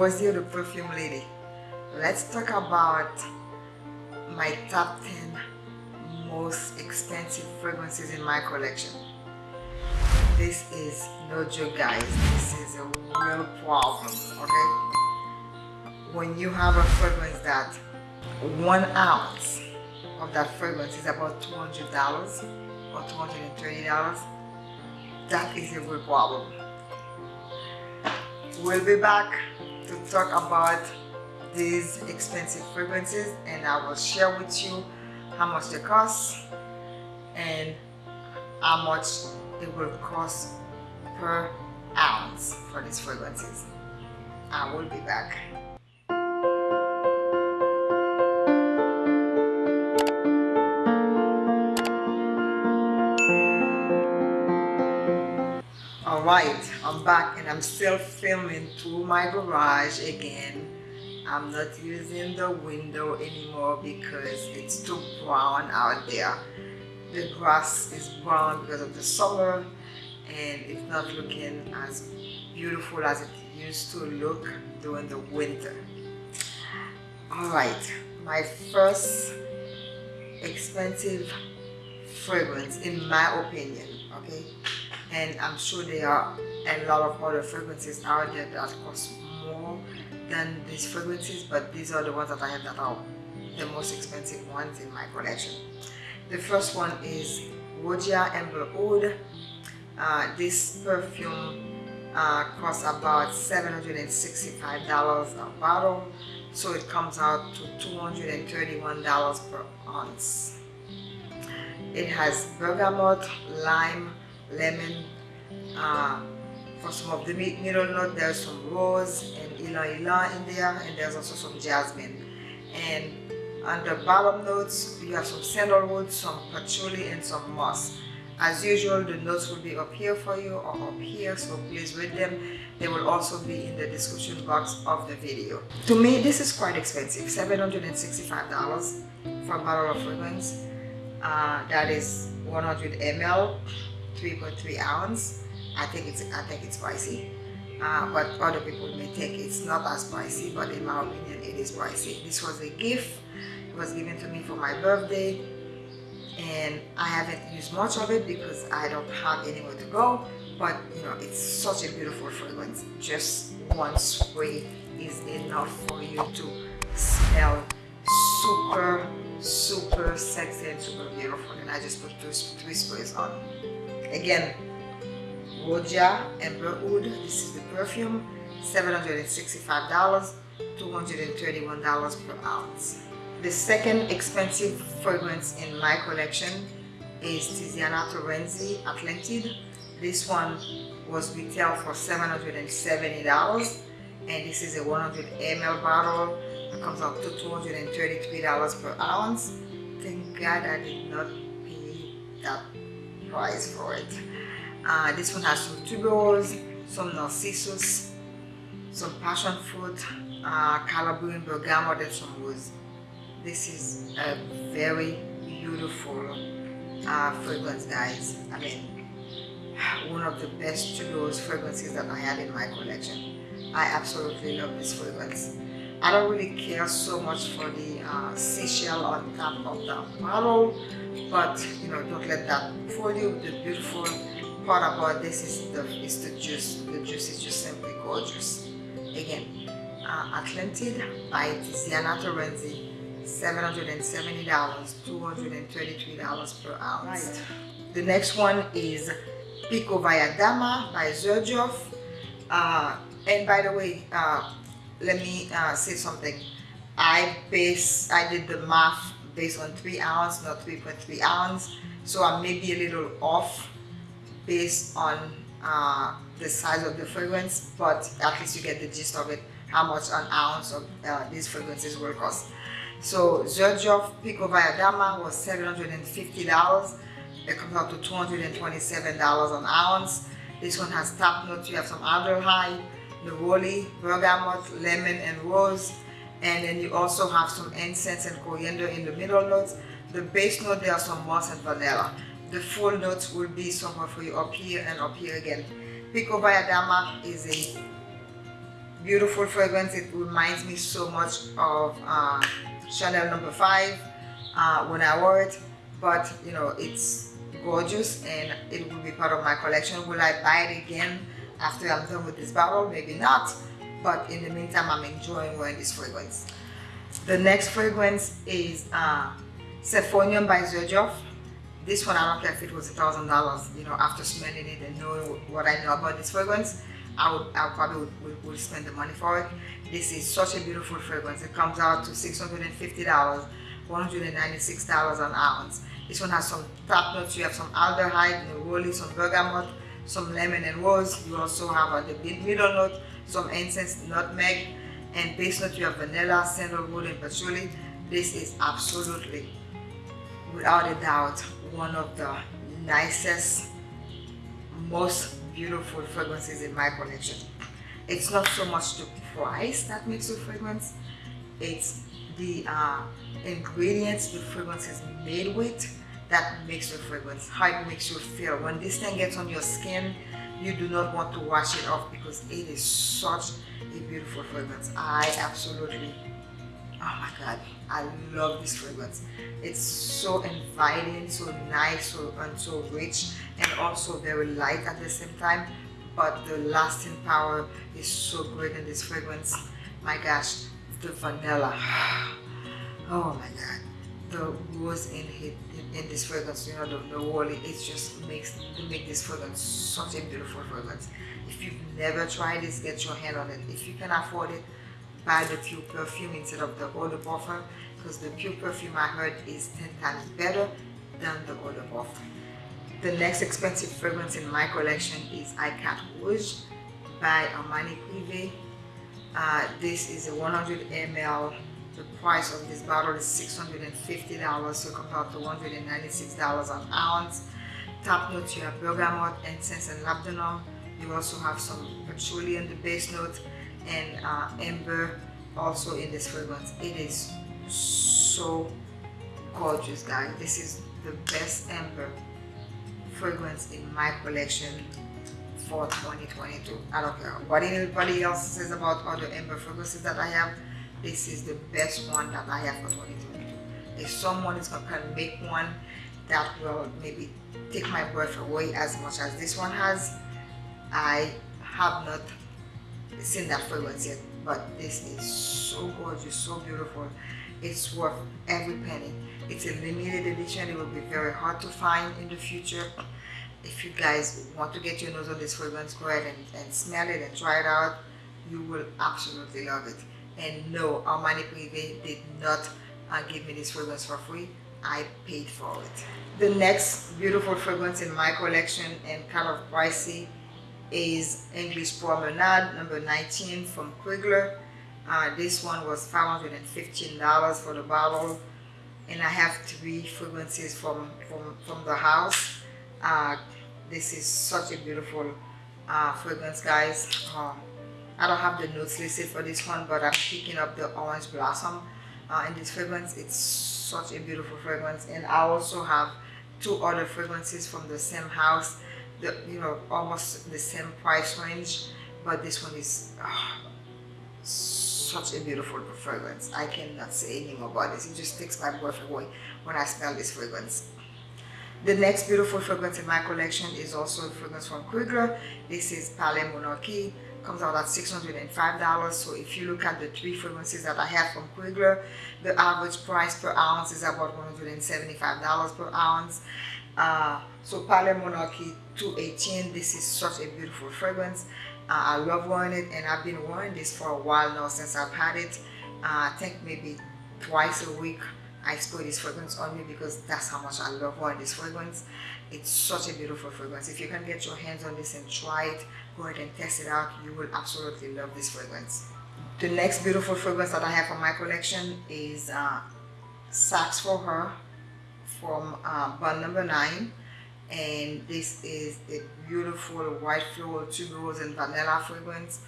Rosie, the perfume lady. Let's talk about my top 10 most expensive fragrances in my collection. This is no joke guys, this is a real problem, okay? When you have a fragrance that one ounce of that fragrance is about $200 or $230, that is a real problem. We'll be back to talk about these expensive fragrances and I will share with you how much they cost and how much it will cost per ounce for these fragrances. I will be back. Alright, I'm back and I'm still filming through my garage again. I'm not using the window anymore because it's too brown out there. The grass is brown because of the summer and it's not looking as beautiful as it used to look during the winter. Alright, my first expensive fragrance in my opinion, okay? And I'm sure there are a lot of other fragrances out there that cost more than these fragrances but these are the ones that I have that are the most expensive ones in my collection. The first one is Roja Amber Oud. Uh, this perfume uh, costs about $765 a bottle so it comes out to $231 per ounce. It has bergamot, lime, lemon. Uh, for some of the middle note, there's some rose and ylang ylang in there, and there's also some jasmine. And on the bottom notes, you have some sandalwood, some patchouli, and some moss. As usual, the notes will be up here for you or up here, so please read them. They will also be in the description box of the video. To me, this is quite expensive, $765 for a bottle of fragrance. Uh, that is 100 ml 3.3 ounce i think it's i think it's pricey uh, but other people may think it's not as pricey but in my opinion it is pricey this was a gift. It was given to me for my birthday. And i haven't used much of it because i don't have anywhere to go. But you know it's such a beautiful fragrance. Just one spray is enough for you to smell super super sexy and super beautiful. And i just put two, three sprays on Again, Roja Amber Oud. This is the perfume. $765, $231 per ounce. The second expensive fragrance in my collection is Tiziana Terenzi Atlantide. This one was retail for $770 and this is a 100 ml bottle. It comes out to $233 per ounce. Thank God I did not pay that price for it. Uh, this one has some tuberose, some narcissus, some passion fruit, uh, calabrine, bergamot, and some rose. This is a very beautiful uh, fragrance, guys. I mean, one of the best tuberose fragrances that I have in my collection. I absolutely love this fragrance. I don't really care so much for the uh, seashell on top of the bottle but you know don't let that fool you. The beautiful part about this is the is the juice. The juice is just simply gorgeous. Again uh, Atlantide by Tiziana Terenzi $770 $233 per ounce. Right. the next one is Pico Valladama by Xerjoff uh, and by the way uh, let me uh, say something I base I did the math based on 3 ounce, not 3.3 ounce. So I may be a little off based on uh, the size of the fragrance, but at least you get the gist of it, how much an ounce of uh, these fragrances will cost. So Xerjoff Pico Valladama was $750. It comes out to $227 an ounce. This one has top notes. You have some aldehyde, neroli, bergamot, lemon, and rose and then you also have some incense and coriander in the middle notes. The base note there are some moss and vanilla. The full notes will be somewhere for you up here and up here again. Pico Valladama is a beautiful fragrance. It reminds me so much of uh, Chanel number five uh, when I wore it. But you know, it's gorgeous and it will be part of my collection. Will I buy it again after I'm done with this bottle? Maybe not. But in the meantime, I'm enjoying wearing this fragrance. The next fragrance is uh, Symphonium by Xerjoff. This one, I don't care if it was a thousand dollars, you know, after smelling it and knowing what I know about this fragrance, I would, I probably would, would, would, spend the money for it. This is such a beautiful fragrance. It comes out to $650, $196 an ounce. This one has some top notes. You have some aldehyde, neroli, some bergamot, some lemon and rose. You also have a, the middle note, some incense, nutmeg, and base note you have vanilla, sandalwood, and patchouli. This is absolutely, without a doubt, one of the nicest, most beautiful fragrances in my collection. It's not so much the price that makes the fragrance, it's the uh, ingredients the fragrance is made with that makes your fragrance, how it makes you feel. When this thing gets on your skin, you do not want to wash it off because it is such a beautiful fragrance. I absolutely, oh my God, I love this fragrance. It's so inviting, so nice, so, and so rich, and also very light at the same time. But the lasting power is so great in this fragrance. My gosh, the vanilla. Oh my God, the rose in in, in this fragrance, you know, the, the it just makes make this fragrance such a beautiful fragrance. If you've never tried this, get your hand on it. If you can afford it, buy the pure perfume instead of the de parfum because the pure perfume I heard is 10 times better than the de parfum. The next expensive fragrance in my collection is Icat Rouge by Armani Privé. Uh, this is a 100 ml. The price of this bottle is $650, so compared to $196 an ounce. Top notes, you have bergamot, incense, and labdanum. You also have some patchouli in the base note and uh, amber also in this fragrance. It is so gorgeous guys. This is the best amber fragrance in my collection for 2022. I don't care what anybody else says about other amber fragrances that I have. This is the best one that I have for 2022. If someone is going to make one that will maybe take my breath away as much as this one has, I have not seen that fragrance yet. But this is so gorgeous so beautiful. It's worth every penny. It's a limited edition. It will be very hard to find in the future. If you guys want to get your nose on this fragrance go ahead and, and smell it and try it out. You will absolutely love it and no Armani Privé did not uh, give me this fragrance for free I paid for it the next beautiful fragrance in my collection and kind of pricey is English Promenade number 19 from Krigler Uh, this one was $515 for the bottle and I have three fragrances from, from, from the house. Uh, this is such a beautiful uh, fragrance guys. Um, I don't have the notes listed for this one but I'm picking up the orange blossom uh, in this fragrance. It's such a beautiful fragrance and I also have two other fragrances from the same house the, you know, almost the same price range, but this one is oh, such a beautiful fragrance. I cannot say anything about this. It just takes my breath away when I smell this fragrance. The next beautiful fragrance in my collection is also a fragrance from Krigler. This is Palais Monarchy. Comes out at $605. So if you look at the three fragrances that I have from Krigler, the average price per ounce is about $175 per ounce. Uh, so Palais Monarchy 218. This is such a beautiful fragrance. Uh, I love wearing it and I've been wearing this for a while now since I've had it. Uh, I think maybe twice a week I spray this fragrance on me because that's how much I love wearing this fragrance. It's such a beautiful fragrance. If you can get your hands on this and try it, go ahead and test it out. You will absolutely love this fragrance. The next beautiful fragrance that I have from my collection is uh, for Her from uh, Bond Number 9 and this is a beautiful white floral tuberose and vanilla fragrance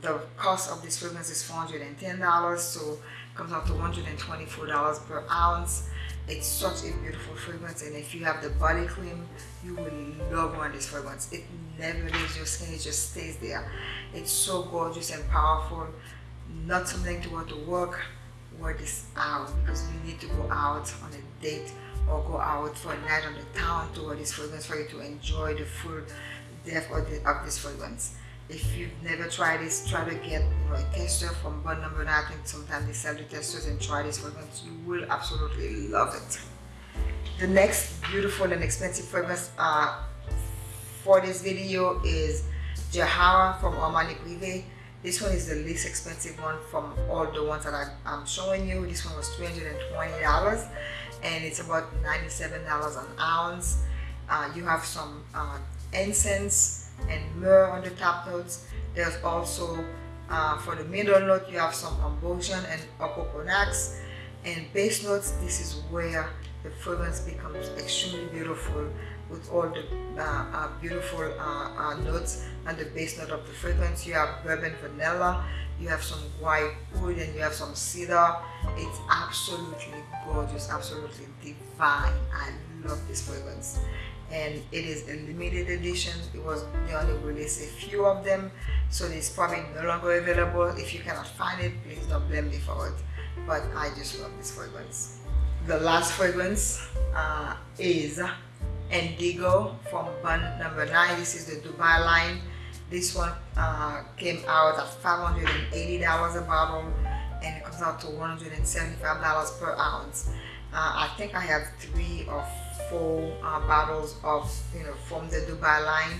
the cost of this fragrance is $410 so it comes out to $124 per ounce it's such a beautiful fragrance and if you have the body cream you will love wearing this fragrance it never leaves your skin it just stays there. It's so gorgeous and powerful. Not something to want to work wear this out because you need to go out on a date or go out for a night on the town to wear this fragrance for you to enjoy the full depth of, of this fragrance if you've never tried this, try to get a tester from Bond Number 9. I think sometimes they sell the testers and try this fragrance. You will absolutely love it. The next beautiful and expensive fragrance uh, for this video is Jahara from Armani Privé. This one is the least expensive one from all the ones that I, am showing you. This one was $320 and it's about $97 an ounce. Uh, you have some uh, incense, and myrrh on the top notes. There's also, uh, for the middle note, you have some ambrosia and opoponax. And base notes, this is where the fragrance becomes extremely beautiful with all the uh, uh, beautiful uh, uh, notes and the base note of the fragrance. You have bourbon vanilla, you have some white wood, and you have some cedar. It's absolutely gorgeous, absolutely divine. I love this fragrance and it is a limited edition it was they only released a few of them so it's probably no longer available. If you cannot find it please don't blame me for it. But i just love this fragrance. The last fragrance uh, is indigo from Bond number nine. This is the dubai line. This one uh, came out at 580 dollars a bottle and it comes out to 175 dollars per ounce. Uh, i think i have three or four uh, bottles of, you know, from the Dubai line.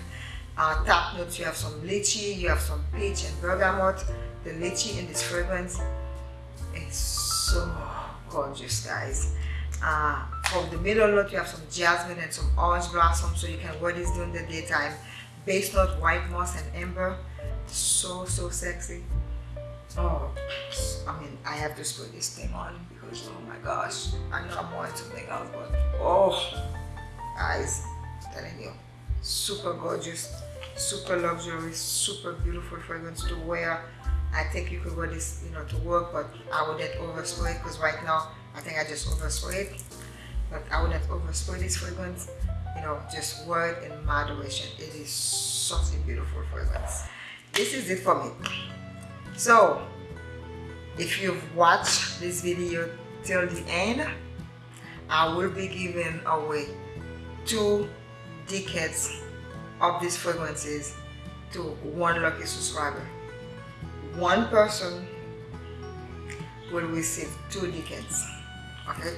Uh, top notes, you have some lychee, you have some peach and bergamot. The lychee in this fragrance is so gorgeous, guys. Uh, from the middle note, you have some jasmine and some orange blossom, so you can wear this during the daytime. Base note, white moss and amber. So, so sexy. Oh, I mean, I have to spray this thing on because, oh my gosh, I know I'm wanting something else, but oh, guys, I'm telling you, super gorgeous, super luxury, super beautiful fragrance to wear. I think you could wear this, you know, to work, but I wouldn't overspray it because right now, I think I just overspray it. But I wouldn't overspray this fragrance, you know, just wear it in moderation. It is such a beautiful fragrance. This is it for me. So, if you've watched this video till the end, I will be giving away two decants of these fragrances to one lucky subscriber. One person will receive two decants, okay,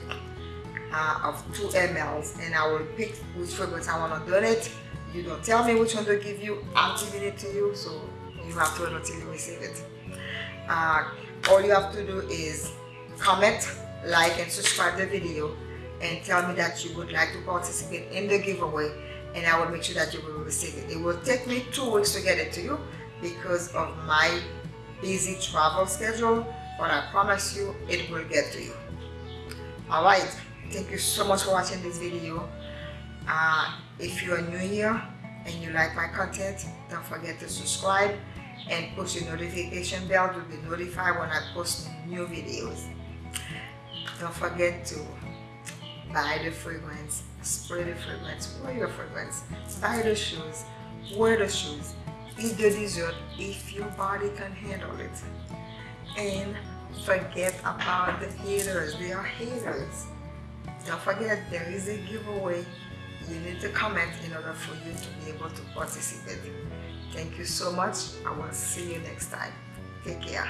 uh, of two mLs, and I will pick which fragrance I want to donate. You don't tell me which one to give you, I'm giving it to you, so you have to wait until you receive it uh, all you have to do is comment like and subscribe the video and tell me that you would like to participate in the giveaway and I will make sure that you will receive it. It will take me two weeks to get it to you because of my busy travel schedule but I promise you it will get to you. Alright, thank you so much for watching this video. Uh, if you are new here and you like my content, don't forget to subscribe and push the notification bell to be notified when I post new videos. Don't forget to buy the fragrance, spray the fragrance, wear your fragrance, buy the shoes, wear the shoes, eat the dessert if your body can handle it. And forget about the haters, they are haters. Don't forget there is a giveaway. You need to comment in order for you to be able to participate. Thank you so much. I will see you next time. Take care.